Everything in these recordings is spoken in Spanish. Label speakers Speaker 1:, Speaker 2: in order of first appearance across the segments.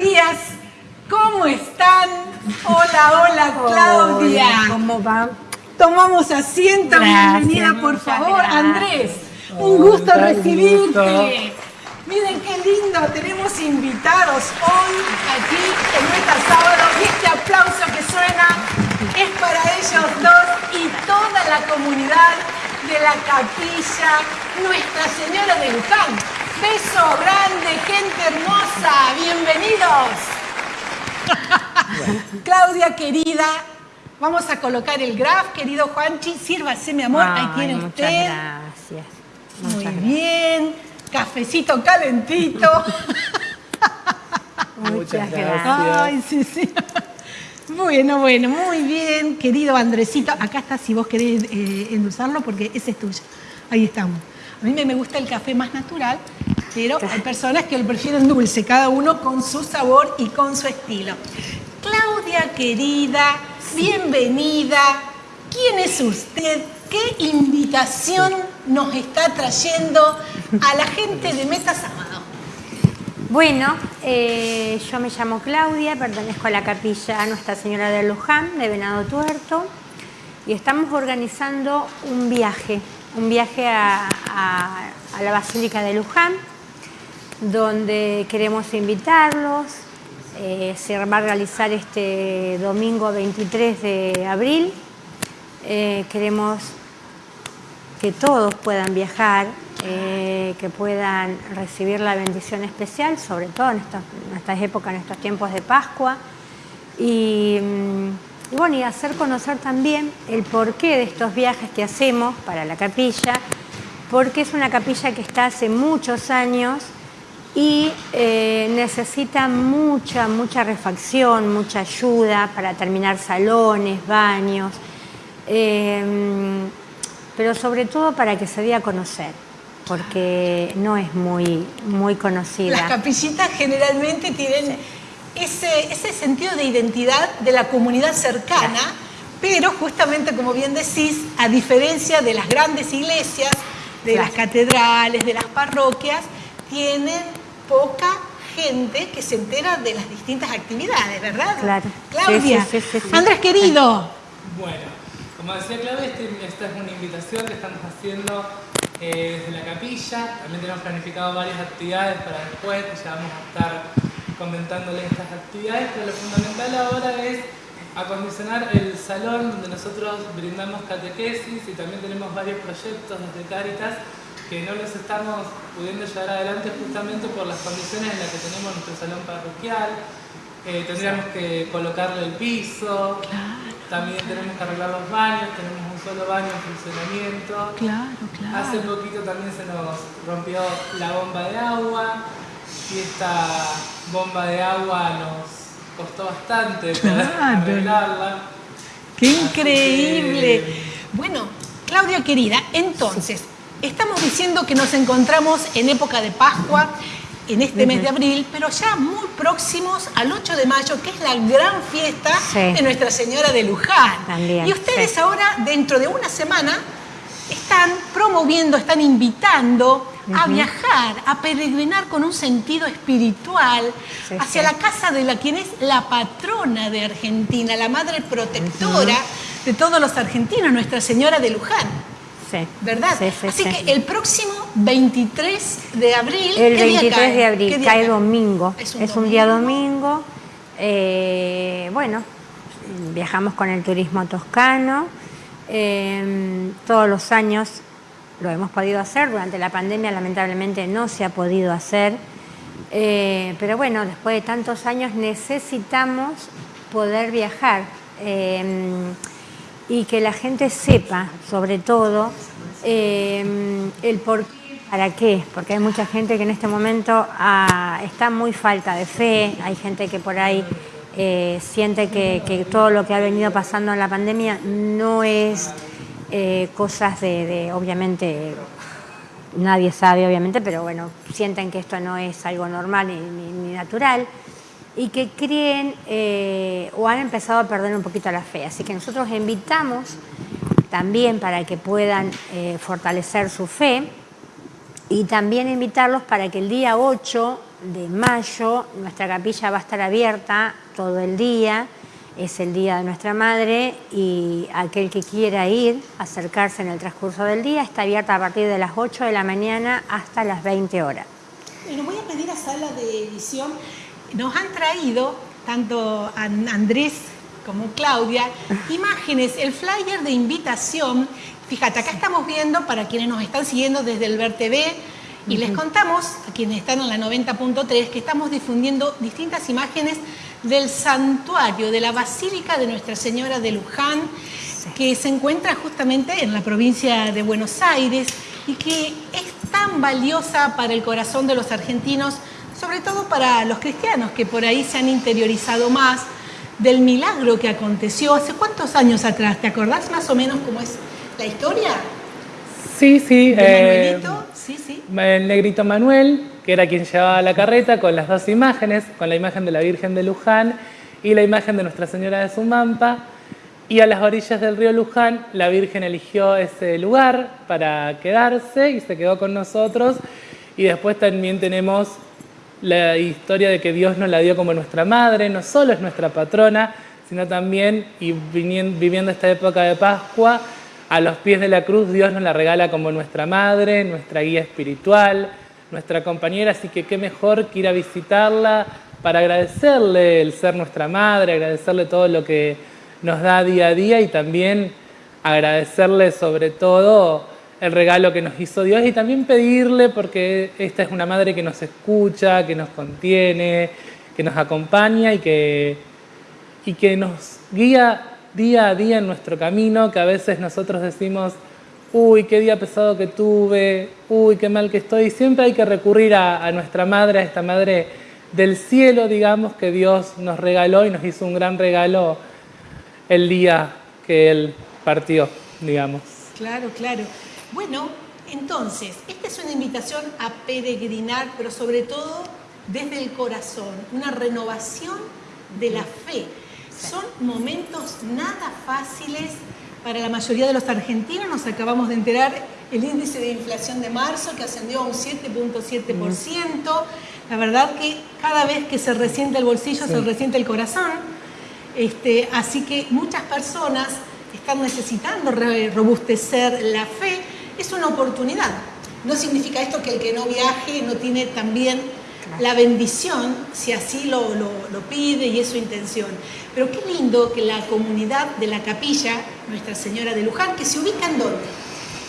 Speaker 1: días. ¿Cómo están? Hola, hola, Claudia.
Speaker 2: ¿Cómo va?
Speaker 1: Tomamos asiento,
Speaker 2: Gracias,
Speaker 1: bienvenida, por favor.
Speaker 2: gracias.
Speaker 1: Andrés, un gusto recibirte.
Speaker 3: gusto.
Speaker 1: Miren qué lindo, tenemos invitados hoy aquí en nuestra sábado y este aplauso que suena es para ellos dos y toda la comunidad de la capilla Nuestra Señora de Luján. Beso grande, gente hermosa, bienvenidos. Claudia querida, vamos a colocar el graf, querido Juanchi, sírvase mi amor, ahí
Speaker 2: Ay,
Speaker 1: tiene
Speaker 2: muchas
Speaker 1: usted.
Speaker 2: gracias.
Speaker 1: Muy bien, cafecito calentito.
Speaker 2: Muchas
Speaker 3: gracias.
Speaker 1: Ay, sí, sí. Bueno, bueno, muy bien, querido Andresito. Acá está si vos querés eh, endulzarlo porque ese es tuyo. Ahí estamos. A mí me gusta el café más natural, pero hay personas que lo prefieren dulce, cada uno con su sabor y con su estilo. Claudia querida, bienvenida. ¿Quién es usted? ¿Qué invitación nos está trayendo a la gente de Meta Sábado?
Speaker 2: Bueno, eh, yo me llamo Claudia, pertenezco a la capilla Nuestra Señora de Luján, de Venado Tuerto, y estamos organizando un viaje, un viaje a, a- a la Basílica de Luján, donde queremos invitarlos. Eh, se va a realizar este domingo 23 de abril. Eh, queremos que todos puedan viajar, eh, que puedan recibir la bendición especial, sobre todo en, estos- en estas épocas, en estos tiempos de Pascua. Mm, y bueno, y hacer conocer también el porqué de estos viajes que hacemos para la capilla, porque es una capilla que está hace muchos años y eh, necesita mucha, mucha refacción, mucha ayuda para terminar salones, baños, eh, pero sobre todo para que se dé a conocer, porque no es muy, muy
Speaker 1: Las
Speaker 2: conocida.
Speaker 1: capillitas generalmente tienen ese, ese sentido de identidad de la comunidad cercana, pero justamente como bien decís, a diferencia de las grandes iglesias, de
Speaker 2: Claro.
Speaker 1: las catedrales, de las parroquias, tienen poca gente que se entera de las distintas actividades, ¿verdad?
Speaker 2: Claro.
Speaker 1: Claudia,
Speaker 2: Sí, sí, sí, sí, sí.
Speaker 1: Andrés querido,
Speaker 3: Bueno, como decía Claudia, este- esta es una invitación que estamos haciendo eh, desde la capilla. También tenemos planificado varias actividades para después, que ya vamos a estar comentándoles estas actividades, pero lo fundamental ahora es acondicionar el salón donde nosotros brindamos catequesis y también tenemos varios proyectos desde Cáritas que no los estamos pudiendo llevar adelante justamente por las condiciones en las que tenemos nuestro salón parroquial. Eh, tendríamos que colocarle el piso, también tenemos que arreglar los baños, tenemos un solo baño en funcionamiento.
Speaker 1: claro,
Speaker 3: Hace poquito también se nos rompió la bomba de agua y esta bomba de agua nos costó bastante poder
Speaker 1: Claro.
Speaker 3: arreglarla.
Speaker 1: Qué
Speaker 3: Así
Speaker 1: increíble.
Speaker 3: que-
Speaker 1: Bueno, Claudia querida, entonces, estamos diciendo que nos encontramos en época de Pascua, en este mes de abril, pero ya muy próximos al 8 de mayo, que es la gran fiesta
Speaker 2: Sí.
Speaker 1: de Nuestra Señora de Luján.
Speaker 2: También,
Speaker 1: y ustedes
Speaker 2: sí.
Speaker 1: ahora, dentro de una semana, están promoviendo, están invitando a viajar, a peregrinar con un sentido espiritual
Speaker 2: Sí,
Speaker 1: hacia la casa de la quien es la patrona de Argentina, la madre protectora de todos los argentinos, Nuestra Señora de Luján,
Speaker 2: Sí.
Speaker 1: ¿verdad?
Speaker 2: Sí, sí,
Speaker 1: Así
Speaker 2: sí.
Speaker 1: que el próximo 23 de abril,
Speaker 2: El
Speaker 1: ¿qué día
Speaker 2: 23
Speaker 1: cae?
Speaker 2: de
Speaker 1: ¿Qué
Speaker 2: abril cae domingo.
Speaker 1: Es
Speaker 2: Es
Speaker 1: un
Speaker 2: un, día domingo. Eh, bueno, viajamos con el turismo toscano. Eh, todos los años lo hemos podido hacer. Durante la pandemia, lamentablemente, no se ha podido hacer. Eh, pero bueno, después de tantos años necesitamos poder viajar. Y que la gente sepa, sobre todo, eh, el por qué, para qué, porque hay mucha gente que en este momento ah, está muy falta de fe, hay gente que por ahí eh, siente que, todo lo que ha venido pasando en la pandemia no es eh, cosas de, obviamente, nadie sabe, obviamente, pero bueno, sienten que esto no es algo normal ni- ni natural y que creen eh, o han empezado a perder un poquito la fe. Así que nosotros invitamos también para que puedan eh, fortalecer su fe y también invitarlos para que el día 8 de mayo. Nuestra capilla va a estar abierta todo el día. Es el Día de Nuestra Madre y aquel que quiera ir, acercarse en el transcurso del día, está abierta a partir de las 8 de la mañana hasta las 20 horas.
Speaker 1: Bueno, voy a pedir a sala de edición. Nos han traído, tanto Andrés como Claudia, imágenes, el flyer de invitación. Fíjate, acá estamos viendo, para quienes nos están siguiendo desde el Ver TV, y les contamos, a quienes están en la 90.3, que estamos difundiendo distintas imágenes del santuario de la Basílica de Nuestra Señora de Luján, que se encuentra justamente en la provincia de Buenos Aires y que es tan valiosa para el corazón de los argentinos, sobre todo para los cristianos que por ahí se han interiorizado más del milagro que aconteció hace cuántos años atrás. ¿Te acordás más o menos cómo es la historia?
Speaker 3: Sí, sí.
Speaker 1: ¿De eh, Sí, sí.
Speaker 3: El negrito Manuel, que era quien llevaba la carreta con las dos imágenes, con la imagen de la Virgen de Luján y la imagen de Nuestra Señora de Sumampa. Y a las orillas del río Luján, la Virgen eligió ese lugar para quedarse y se quedó con nosotros. Y después también tenemos la historia de que Dios nos la dio como nuestra madre, no solo es nuestra patrona, sino también, y viviendo esta época de Pascua, a los pies de la cruz Dios nos la regala como nuestra madre, nuestra guía espiritual, nuestra compañera, así que qué mejor que ir a visitarla para agradecerle el ser nuestra madre, agradecerle todo lo que nos da día a día y también agradecerle sobre todo el regalo que nos hizo Dios y también pedirle, porque esta es una madre que nos escucha, que nos contiene, que nos acompaña y que, y que nos guía día a día en nuestro camino, que a veces nosotros decimos, uy, qué día pesado que tuve, uy, qué mal que estoy. Siempre hay que recurrir a, a nuestra madre, a esta madre del cielo, digamos, que Dios nos regaló y nos hizo un gran regalo el día que Él partió, digamos.
Speaker 1: Claro, claro. Bueno, entonces, esta es una invitación a peregrinar, pero sobre todo desde el corazón, una renovación de la fe. Son momentos nada fáciles para la mayoría de los argentinos. Nos acabamos de enterar el índice de inflación de marzo que ascendió a un 7.7%. La verdad que cada vez que se resiente el bolsillo se resiente el corazón. Este, así que muchas personas están necesitando robustecer la fe es una oportunidad. No significa esto que el que no viaje no tiene también la bendición, si así lo, pide y es su intención. Pero qué lindo que la comunidad de la capilla, Nuestra Señora de Luján, que se ubica en dónde?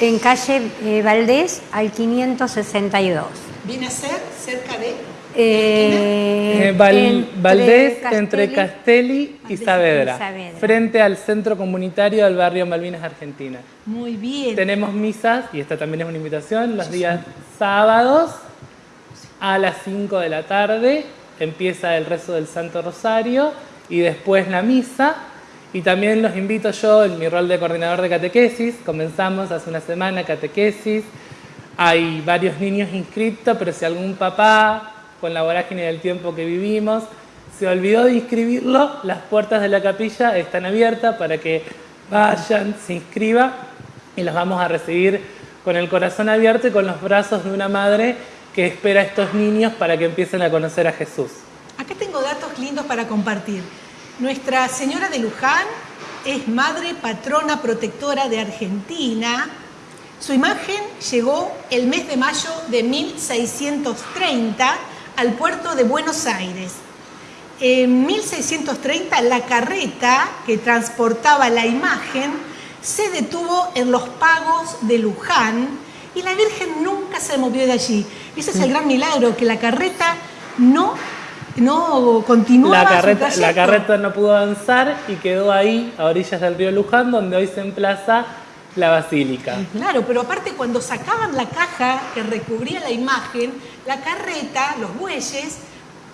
Speaker 2: En calle eh, Valdés al 562.
Speaker 1: ¿Viene a ser cerca de?
Speaker 3: Eh, eh, Valdés, entre Castelli y Saavedra, frente al centro comunitario del barrio Malvinas, Argentina.
Speaker 1: Muy bien.
Speaker 3: Tenemos misas, y esta también es una invitación, los días sábados a las 5 de la tarde empieza el rezo del Santo Rosario y después la misa. Y también los invito yo en mi rol de coordinador de catequesis. Comenzamos hace una semana catequesis. Hay varios niños inscritos, pero si algún papá con la vorágine del tiempo que vivimos. Se olvidó de inscribirlo, las puertas de la capilla están abiertas para que vayan, se inscriban y los vamos a recibir con el corazón abierto y con los brazos de una madre que espera a estos niños para que empiecen a conocer a Jesús.
Speaker 1: Acá tengo datos lindos para compartir. Nuestra Señora de Luján es madre patrona protectora de Argentina. Su imagen llegó el mes de mayo de 1630 al puerto de Buenos Aires. En 1630 la carreta que transportaba la imagen se detuvo en los pagos de Luján y la Virgen nunca se movió de allí. Ese es el gran milagro, que la carreta no, no continuaba
Speaker 3: la carreta, La carreta no pudo avanzar y quedó ahí, a orillas del río Luján, donde hoy se emplaza la basílica.
Speaker 1: Claro, pero aparte cuando sacaban la caja que recubría la imagen, la carreta, los bueyes,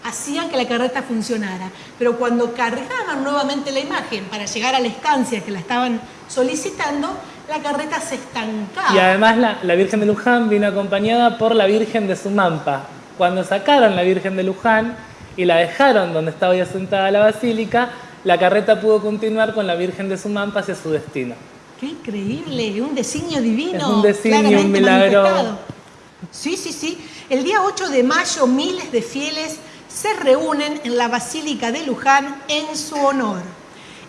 Speaker 1: hacían que la carreta funcionara. Pero cuando cargaban nuevamente la imagen para llegar a la estancia que la estaban solicitando, la carreta se estancaba.
Speaker 3: Y además la, la Virgen de Luján vino acompañada por la Virgen de Sumampa. Cuando sacaron la Virgen de Luján y la dejaron donde estaba ya sentada la basílica, la carreta pudo continuar con la Virgen de Sumampa hacia su destino.
Speaker 1: Qué increíble, un designio divino.
Speaker 3: Es un designio, un milagro.
Speaker 1: Sí, sí, sí. El día 8 de mayo miles de fieles se reúnen en la Basílica de Luján en su honor.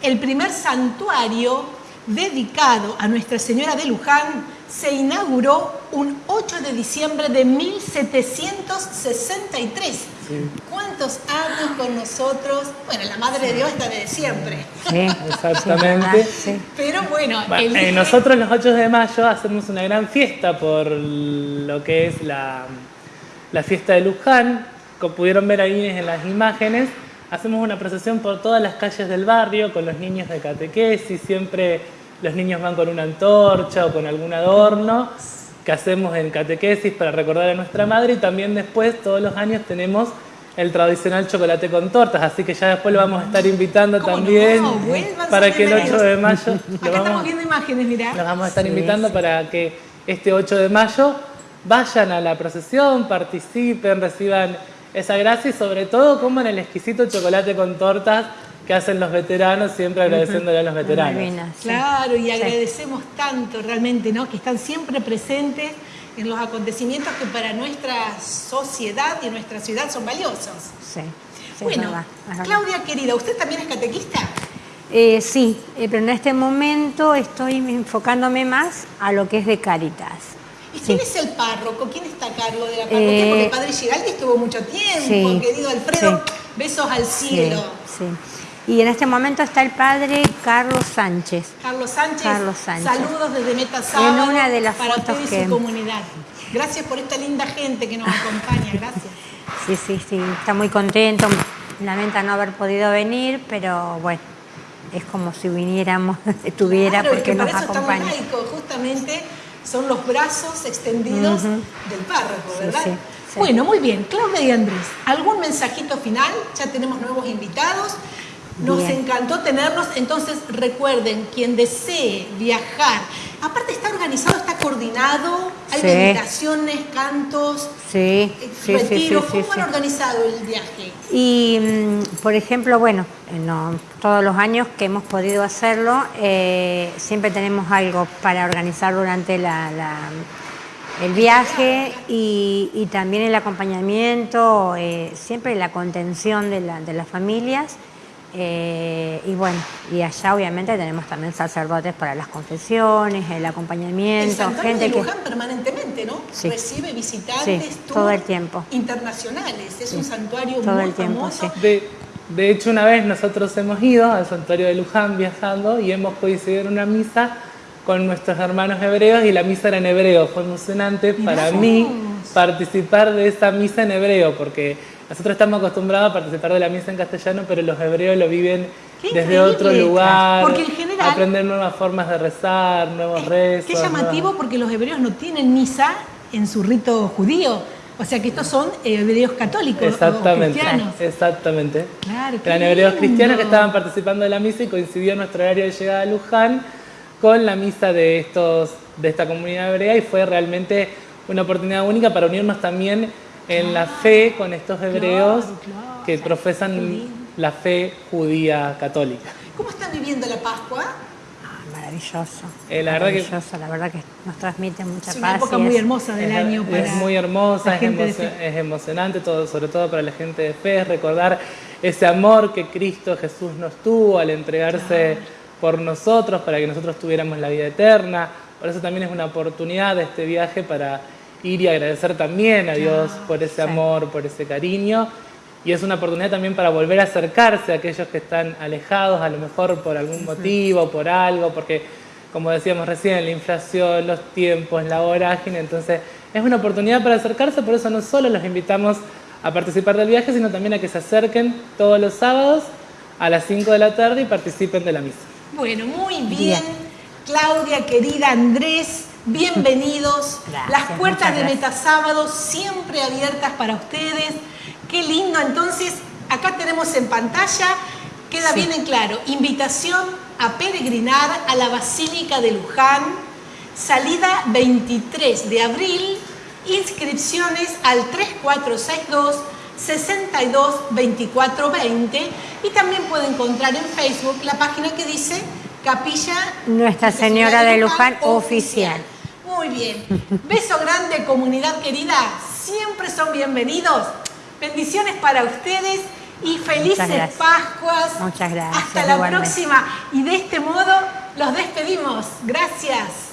Speaker 1: El primer santuario dedicado a Nuestra Señora de Luján se inauguró un 8 de diciembre de 1763. ¿Cuántos años con nosotros? Bueno, la Madre de Dios está de siempre.
Speaker 2: Sí,
Speaker 3: Exactamente.
Speaker 2: sí.
Speaker 1: Pero bueno,
Speaker 3: Bueno,
Speaker 1: el-
Speaker 3: eh, nosotros los 8 de mayo hacemos una gran fiesta por lo que es la, la fiesta de Luján. Como pudieron ver ahí en las imágenes, hacemos una procesión por todas las calles del barrio con los niños de catequesis. Siempre los niños van con una antorcha o con algún adorno que hacemos en catequesis para recordar a nuestra madre y también después todos los años tenemos el tradicional chocolate con tortas, así que ya después lo vamos a estar invitando
Speaker 1: ¿Cómo
Speaker 3: también
Speaker 1: no?
Speaker 3: Para que el 8
Speaker 1: bienvenidos.
Speaker 3: de mayo lo
Speaker 1: Acá estamos
Speaker 3: vamos,
Speaker 1: viendo imágenes, mirá.
Speaker 3: los vamos a estar
Speaker 2: Sí,
Speaker 3: invitando
Speaker 2: sí.
Speaker 3: para que este 8 de mayo vayan a la procesión, participen, reciban esa gracia y sobre todo coman el exquisito chocolate con tortas que hacen los veteranos, siempre agradeciéndole a los veteranos.
Speaker 2: Sí.
Speaker 1: Claro, y agradecemos tanto realmente, ¿no? Que están siempre presentes en los acontecimientos que para nuestra sociedad y nuestra ciudad son valiosos.
Speaker 2: Sí, sí, es
Speaker 1: bueno,
Speaker 2: verdad, es verdad.
Speaker 1: Claudia querida, ¿usted también es catequista?
Speaker 2: Eh, sí, eh, pero en este momento estoy enfocándome más a lo que es de Cáritas.
Speaker 1: ¿Y
Speaker 2: Sí.
Speaker 1: quién es el párroco? ¿Quién está a cargo de la parroquia?
Speaker 2: Eh,
Speaker 1: Porque el padre Giraldi estuvo mucho tiempo,
Speaker 2: sí,
Speaker 1: querido Alfredo.
Speaker 2: sí.
Speaker 1: Besos al
Speaker 2: Sí,
Speaker 1: cielo.
Speaker 2: sí. Y en este momento está el padre Carlos Sánchez.
Speaker 1: Carlos Sánchez,
Speaker 2: Carlos Sánchez.
Speaker 1: saludos desde Meta Sábado
Speaker 2: En una de las
Speaker 1: para
Speaker 2: fotos
Speaker 1: usted y
Speaker 2: que-
Speaker 1: su comunidad. Gracias por esta linda gente que nos acompaña, gracias.
Speaker 2: Sí, sí, sí, está muy contento. Lamenta no haber podido venir, pero bueno, es como si viniéramos, estuviera
Speaker 1: Claro, es
Speaker 2: porque
Speaker 1: que
Speaker 2: nos
Speaker 1: para eso
Speaker 2: acompaña.
Speaker 1: justamente son los brazos extendidos del párroco,
Speaker 2: Sí,
Speaker 1: ¿verdad?
Speaker 2: sí, sí.
Speaker 1: Bueno, muy bien, Claudia y Andrés, ¿algún mensajito final? Ya tenemos nuevos invitados. Nos
Speaker 2: Bien.
Speaker 1: encantó tenerlos, entonces recuerden, quien desee viajar, aparte está organizado, está coordinado, hay
Speaker 2: Sí.
Speaker 1: meditaciones, cantos,
Speaker 2: Sí,
Speaker 1: eh,
Speaker 2: sí,
Speaker 1: retiros, ¿cómo han organizado el viaje?
Speaker 2: Y, mm, por ejemplo, bueno, no, todos los años que hemos podido hacerlo, eh, siempre tenemos algo para organizar durante la- la- el viaje y, y también el acompañamiento, eh, siempre la contención de, la- de las familias. Eh, y bueno, y allá obviamente tenemos también sacerdotes para las confesiones, el
Speaker 1: El
Speaker 2: acompañamiento,
Speaker 1: santuario
Speaker 2: gente
Speaker 1: de
Speaker 2: que...
Speaker 1: Luján permanentemente, ¿no?
Speaker 2: Sí.
Speaker 1: Recibe visitantes
Speaker 2: Sí, todo el tiempo.
Speaker 1: internacionales. Es un santuario
Speaker 2: todo
Speaker 1: muy
Speaker 2: el tiempo,
Speaker 1: famoso.
Speaker 2: sí.
Speaker 3: De, de hecho, una vez nosotros hemos ido al santuario de Luján viajando y hemos coincidido en una misa con nuestros hermanos hebreos y la misa era en hebreo. Fue emocionante para
Speaker 1: vos.
Speaker 3: mí participar de esa misa en hebreo porque nosotros estamos acostumbrados a participar de la misa en castellano, pero los hebreos lo viven
Speaker 1: Qué
Speaker 3: desde otro lugar,
Speaker 1: porque en general-
Speaker 3: aprender nuevas formas de rezar, nuevos rezos.
Speaker 1: Qué llamativo porque los hebreos no tienen misa en su rito judío. O sea que estos son eh, hebreos católicos o
Speaker 3: Exactamente,
Speaker 1: cristianos.
Speaker 3: exactamente.
Speaker 1: Claro,
Speaker 3: Eran hebreos cristianos que estaban participando de la misa y coincidió nuestro horario de llegada a Luján con la misa de, estos, de esta comunidad hebrea y fue realmente una oportunidad única para unirnos también en la fe con estos hebreos
Speaker 1: claro.
Speaker 3: que profesan la fe judía católica.
Speaker 1: ¿Cómo están viviendo la Pascua?
Speaker 2: Ah, maravilloso.
Speaker 3: Eh, la verdad que-
Speaker 2: maravilloso, la verdad que nos transmite mucha
Speaker 1: Es
Speaker 2: paz.
Speaker 1: una época muy
Speaker 2: es-
Speaker 1: hermosa del
Speaker 3: Es,
Speaker 1: año para
Speaker 3: es muy hermosa, es, es emocionante, todo, sobre todo para la gente de fe, es recordar ese amor que Cristo Jesús nos tuvo al entregarse por nosotros, para que nosotros tuviéramos la vida eterna. Por eso también es una oportunidad de este viaje para ir y agradecer también a Dios por ese amor, por ese cariño. Y es una oportunidad también para volver a acercarse a aquellos que están alejados, a lo mejor por algún motivo, por algo, porque como decíamos recién, la inflación, los tiempos, la vorágine, entonces es una oportunidad para acercarse, por eso no solo los invitamos a participar del viaje, sino también a que se acerquen todos los sábados a las 5 de la tarde y participen de la misa.
Speaker 1: Bueno, muy bien.
Speaker 2: Bien.
Speaker 1: Claudia, querida Andrés, bienvenidos.
Speaker 2: Gracias,
Speaker 1: Las puertas de. Metasábado siempre abiertas para ustedes. Qué lindo. Entonces, acá tenemos en pantalla, queda bien en claro, invitación a peregrinar a la Basílica de Luján, salida 23 de abril, inscripciones al 3462 62 24 20 y también puede encontrar en Facebook la página que dice Capilla
Speaker 2: Nuestra Señora de Luján Oficial.
Speaker 1: Muy bien. Beso grande, comunidad querida. siempre son bienvenidos. Bendiciones para ustedes y felices. Pascuas.
Speaker 2: Muchas gracias,
Speaker 1: Hasta la
Speaker 2: igualmente.
Speaker 1: próxima. Y de este modo los despedimos. Gracias.